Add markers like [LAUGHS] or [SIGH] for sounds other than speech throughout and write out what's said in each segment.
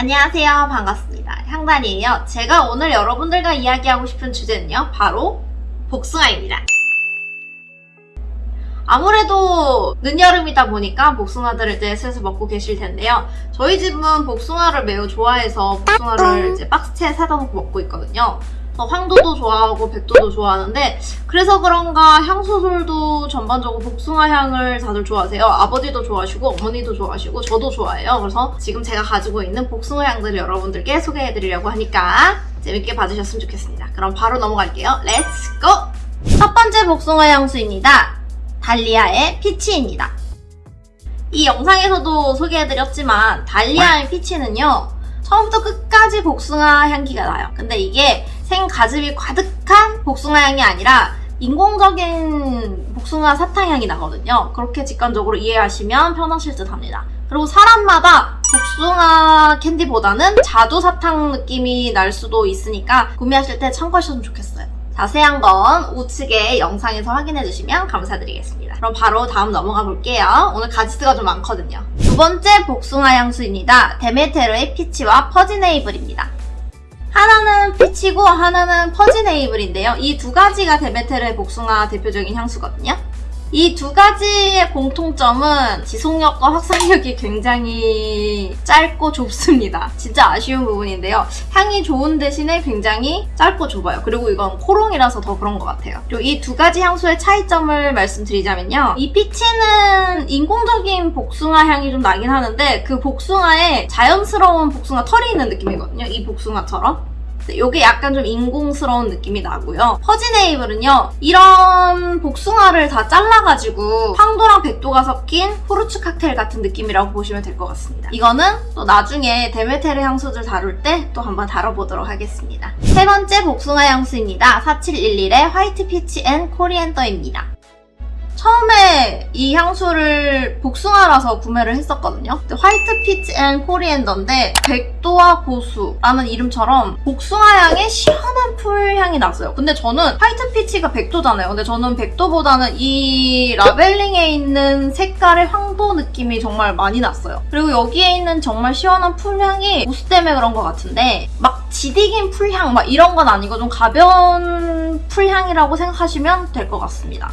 안녕하세요. 반갑습니다. 향단이에요. 제가 오늘 여러분들과 이야기하고 싶은 주제는요. 바로 복숭아입니다. 아무래도 늦여름이다 보니까 복숭아들을 이제 슬슬 먹고 계실 텐데요. 저희 집은 복숭아를 매우 좋아해서 복숭아를 이제 박스채에 사다 놓고 먹고 있거든요. 황도도 좋아하고 백도도 좋아하는데 그래서 그런가 향수들도 전반적으로 복숭아 향을 다들 좋아하세요. 아버지도 좋아하시고 어머니도 좋아하시고 저도 좋아해요. 그래서 지금 제가 가지고 있는 복숭아 향들을 여러분들께 소개해드리려고 하니까 재밌게 봐주셨으면 좋겠습니다. 그럼 바로 넘어갈게요. Let's go! 첫 번째 복숭아 향수입니다. 달리아의 피치입니다. 이 영상에서도 소개해드렸지만 달리아의 피치는요 처음부터 끝까지 복숭아 향기가 나요. 근데 이게 생가즙이 가득한 복숭아 향이 아니라 인공적인 복숭아 사탕 향이 나거든요. 그렇게 직관적으로 이해하시면 편하실 듯 합니다. 그리고 사람마다 복숭아 캔디보다는 자두 사탕 느낌이 날 수도 있으니까 구매하실 때 참고하셨으면 좋겠어요. 자세한 건 우측에 영상에서 확인해주시면 감사드리겠습니다. 그럼 바로 다음 넘어가 볼게요. 오늘 가지수가 좀 많거든요. 두 번째 복숭아 향수입니다. 데메테르의 피치와 퍼지네이블입니다. 하나는 피치고 하나는 퍼지네이블인데요. 이 두 가지가 데메테르의 복숭아 대표적인 향수거든요. 이 두 가지의 공통점은 지속력과 확산력이 굉장히 짧고 좁습니다. 진짜 아쉬운 부분인데요. 향이 좋은 대신에 굉장히 짧고 좁아요. 그리고 이건 코롱이라서 더 그런 것 같아요. 그리고 이 두 가지 향수의 차이점을 말씀드리자면요. 이 피치는 인공적인 복숭아 향이 좀 나긴 하는데 그 복숭아에 자연스러운 복숭아 털이 있는 느낌이거든요. 이 복숭아처럼. 이게 약간 좀 인공스러운 느낌이 나고요. Fuzzy Navel은요. 이런 복숭아를 다 잘라가지고 황도랑 백도가 섞인 fruits 칵테일 같은 느낌이라고 보시면 될 것 같습니다. 이거는 또 나중에 Demeter 향수들 다룰 때 또 한번 다뤄보도록 하겠습니다. 세 번째 복숭아 향수입니다. 4711의 White Peach and Coriander입니다. 처음에 이 향수를 복숭아라서 구매를 했었거든요. White Peach and Coriander인데 백도와 고수라는 이름처럼 복숭아 향의 시원한 풀 향이 났어요. 근데 저는 white peach가 백도잖아요. 근데 저는 백도보다는 이 labeling에 있는 색깔의 황도 느낌이 정말 많이 났어요. 그리고 여기에 있는 정말 시원한 풀향이 고수 때문에 그런 것 같은데 막 지디긴 풀향 막 이런 건 아니고 좀 가벼운 풀향이라고 생각하시면 될 것 같습니다.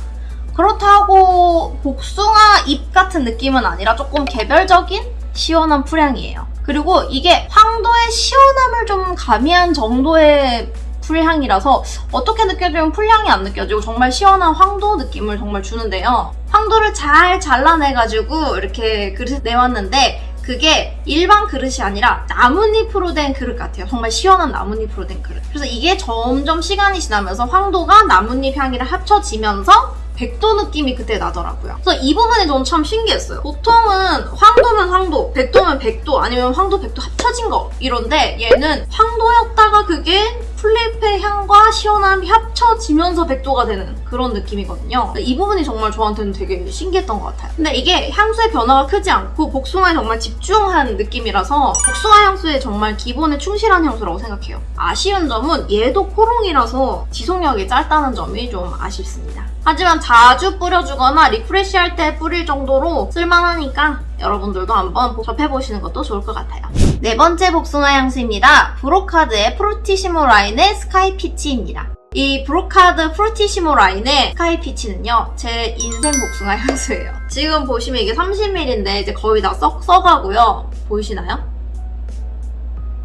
그렇다고 복숭아 잎 같은 느낌은 아니라 조금 개별적인 시원한 풀향이에요. 그리고 이게 황도의 시원함을 좀 가미한 정도의 풀향이라서 어떻게 느껴지면 풀향이 안 느껴지고 정말 시원한 황도 느낌을 정말 주는데요. 황도를 잘 잘라내가지고 이렇게 그릇에 내왔는데 그게 일반 그릇이 아니라 나뭇잎으로 된 그릇 같아요. 정말 시원한 나뭇잎으로 된 그릇. 그래서 이게 점점 시간이 지나면서 황도가 나뭇잎 향이랑 합쳐지면서 백도 느낌이 그때 나더라고요. 그래서 이 부분이 저는 참 신기했어요. 보통은 황도면 황도, 백도면 백도, 아니면 황도, 백도 합쳐진 거 이런데 얘는 황도였다가 그게 플레이페 향과 시원함이 합쳐지면서 백도가 되는 그런 느낌이거든요. 이 부분이 정말 저한테는 되게 신기했던 것 같아요. 근데 이게 향수의 변화가 크지 않고 복숭아에 정말 집중한 느낌이라서 복숭아 향수에 정말 기본에 충실한 향수라고 생각해요. 아쉬운 점은 얘도 코롱이라서 지속력이 짧다는 점이 좀 아쉽습니다. 하지만 자주 뿌려주거나 리프레쉬할 때 뿌릴 정도로 쓸만하니까 여러분들도 한번 접해보시는 것도 좋을 것 같아요. 네 번째 복숭아 향수입니다. Brocard의 Fruttissimo 라인의 Sky Peach입니다. 이 Brocard Fruttissimo 라인의 Sky Peach는요 제 인생 복숭아 향수예요 지금 보시면 이게 30ml인데 이제 거의 다 썩, 써가고요 보이시나요?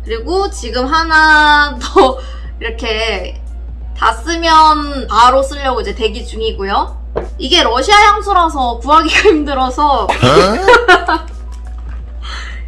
그리고 지금 하나 더 [LAUGHS] 이렇게 다 쓰면 바로 쓰려고 이제 대기 중이고요. 이게 러시아 향수라서 구하기가 [LAUGHS] 힘들어서 [LAUGHS]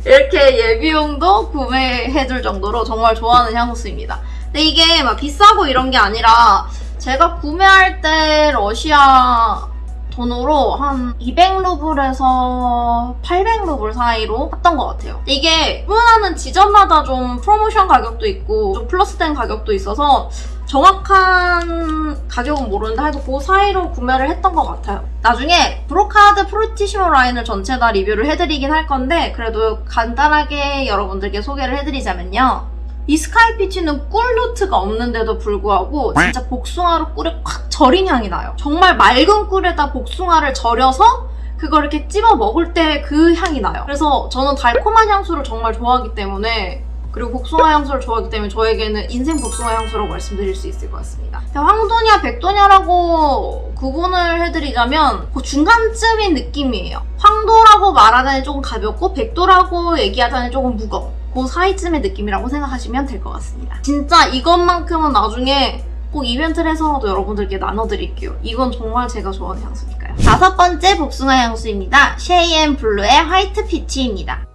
이렇게 예비용도 구매해줄 정도로 정말 좋아하는 향수입니다. 근데 이게 막 비싸고 이런 게 아니라 제가 구매할 때 러시아 돈으로 한 200루블에서 800루블 사이로 샀던 것 같아요. 이게 구매하는 지점마다 좀 프로모션 가격도 있고 좀 플러스된 가격도 있어서 정확한 가격은 모르는데 하여튼 그 사이로 구매를 했던 것 같아요. 나중에 Brocard Fruttissimo 라인을 전체 다 리뷰를 해드리긴 할 건데 그래도 간단하게 여러분들께 소개를 해드리자면요. 이 Sky Peach는 꿀 노트가 없는데도 불구하고 진짜 복숭아로 꿀에 콱 절인 향이 나요. 정말 맑은 꿀에다 복숭아를 절여서 그 그걸 이렇게 찝어 먹을 때 그 향이 나요. 그래서 저는 달콤한 향수를 정말 좋아하기 때문에 그리고 복숭아 향수를 좋아하기 때문에 저에게는 인생 복숭아 향수라고 말씀드릴 수 있을 것 같습니다. 황도냐 백도냐라고 구분을 해드리자면 그 중간쯤인 느낌이에요. 황도라고 말하자니 조금 가볍고 백도라고 얘기하자니 조금 무거워. 그 사이쯤의 느낌이라고 생각하시면 될 것 같습니다. 진짜 이것만큼은 나중에 꼭 이벤트를 해서라도 여러분들께 나눠드릴게요. 이건 정말 제가 좋아하는 향수니까요. 다섯 번째 복숭아 향수입니다. Shay and Blue의 White Peach입니다.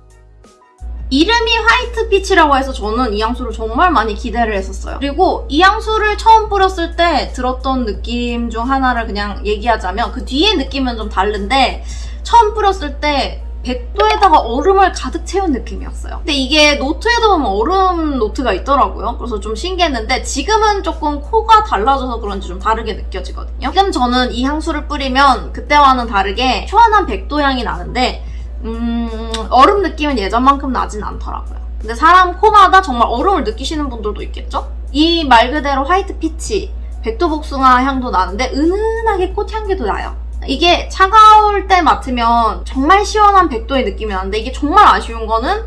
이름이 White Peach라고 해서 저는 이 향수를 정말 많이 기대를 했었어요. 그리고 이 향수를 처음 뿌렸을 때 들었던 느낌 중 하나를 그냥 얘기하자면 그 뒤에 느낌은 좀 다른데 처음 뿌렸을 때 백도에다가 얼음을 가득 채운 느낌이었어요. 근데 이게 노트에도 보면 얼음 노트가 있더라고요. 그래서 좀 신기했는데 지금은 조금 코가 달라져서 그런지 좀 다르게 느껴지거든요. 지금 저는 이 향수를 뿌리면 그때와는 다르게 시원한 백도 향이 나는데 음, 얼음 느낌은 예전만큼 나진 않더라고요. 근데 사람 코마다 정말 얼음을 느끼시는 분들도 있겠죠? 이 말 그대로 화이트 피치, 백도복숭아 향도 나는데 은은하게 꽃향기도 나요. 이게 차가울 때 맡으면 정말 시원한 백도의 느낌이 나는데 이게 정말 아쉬운 거는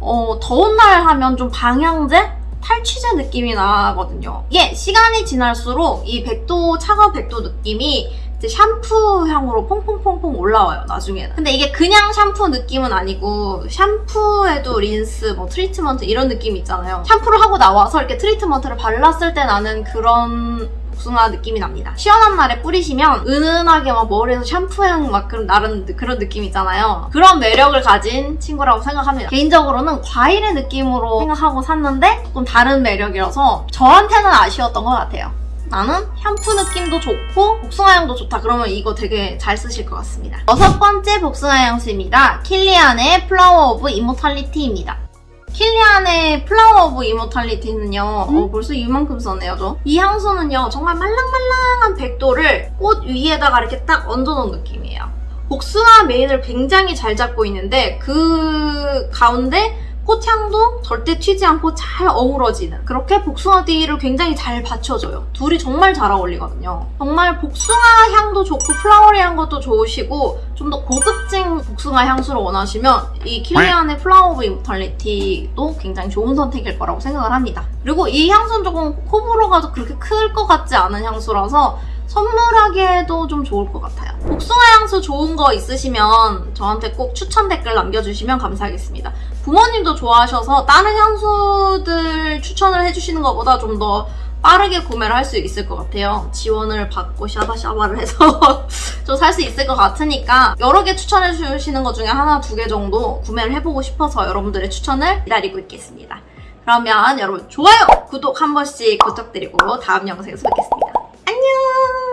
어, 더운 날 하면 좀 방향제? 탈취제 느낌이 나거든요. 이게 시간이 지날수록 이 백도, 차가운 백도 느낌이 이제 샴푸 향으로 퐁퐁퐁퐁 올라와요, 나중에는. 근데 이게 그냥 샴푸 느낌은 아니고 샴푸에도 린스, 뭐 트리트먼트 이런 느낌이 있잖아요. 샴푸를 하고 나와서 이렇게 트리트먼트를 발랐을 때 나는 그런 복숭아 느낌이 납니다. 시원한 날에 뿌리시면 은은하게 막 머리에서 샴푸향 막 그런 나는 그런 느낌 있잖아요. 그런 매력을 가진 친구라고 생각합니다. 개인적으로는 과일의 느낌으로 생각하고 샀는데 조금 다른 매력이라서 저한테는 아쉬웠던 것 같아요. 나는 샴푸 느낌도 좋고 복숭아 향도 좋다 그러면 이거 되게 잘 쓰실 것 같습니다. 여섯 번째 복숭아 향수입니다. Kilian의 Flower of Immortality입니다. Kilian의 Flower of Immortality는요 어, 벌써 이만큼 썼네요 저. 이 향수는요 정말 말랑말랑한 백도를 꽃 위에다가 이렇게 딱 얹어놓은 느낌이에요. 복숭아 메인을 굉장히 잘 잡고 있는데 그 가운데 꽃향도 절대 튀지 않고 잘 어우러지는 그렇게 복숭아 띠를 굉장히 잘 받쳐줘요. 둘이 정말 잘 어울리거든요. 정말 복숭아 향도 좋고 flowery한 것도 좋으시고 좀 더 고급진 복숭아 향수를 원하시면 이 Kilian의 Flower of Immortality도 굉장히 좋은 선택일 거라고 생각을 합니다. 그리고 이 향수는 조금 호불호가 그렇게 클 것 같지 않은 향수라서 선물하기에도 좀 좋을 것 같아요. 복숭아 향수 좋은 거 있으시면 저한테 꼭 추천 댓글 남겨주시면 감사하겠습니다. 부모님도 좋아하셔서 다른 향수들 추천을 해주시는 것보다 좀 더 빠르게 구매를 할 수 있을 것 같아요. 지원을 받고 샤바샤바를 해서 [LAUGHS] 좀 살 수 있을 것 같으니까 여러 개 추천해 주시는 것 중에 하나, 두 개 정도 구매를 해보고 싶어서 여러분들의 추천을 기다리고 있겠습니다. 그러면 여러분 좋아요, 구독 한 번씩 부탁드리고 다음 영상에서 뵙겠습니다. 안